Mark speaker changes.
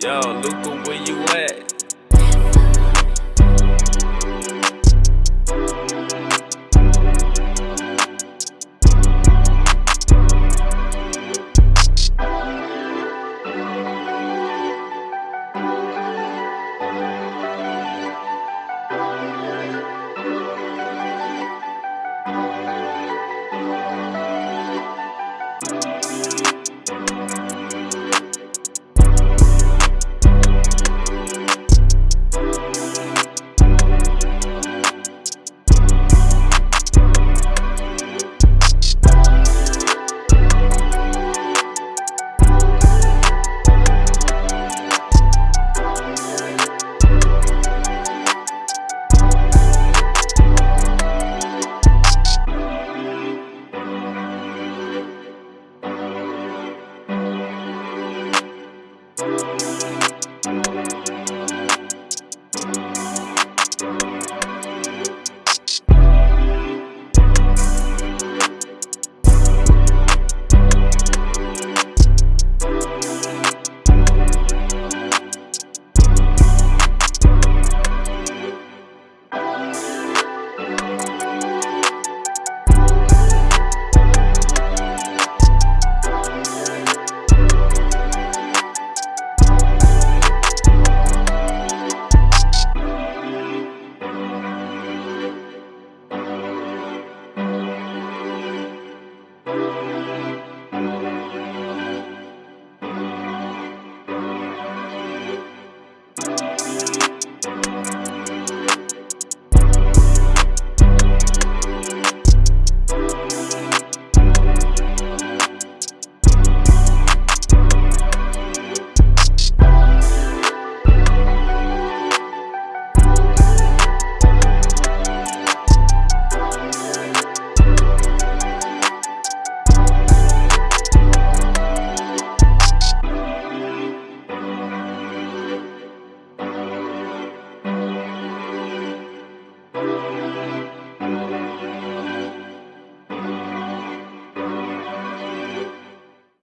Speaker 1: Yo, Luca, where you at?